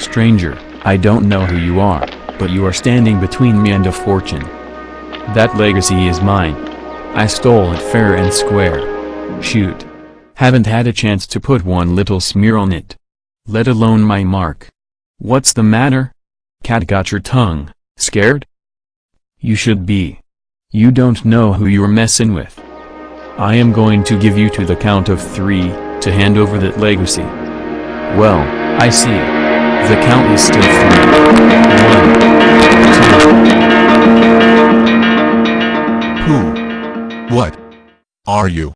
Stranger, I don't know who you are, but you are standing between me and a fortune. That legacy is mine. I stole it fair and square. Shoot. Haven't had a chance to put one little smear on it. Let alone my mark. What's the matter? Cat got your tongue, scared? You should be. You don't know who you're messin' with. I am going to give you to the count of three, to hand over that legacy. Well, I see. The count is still three. One, two. Who? What? Are you?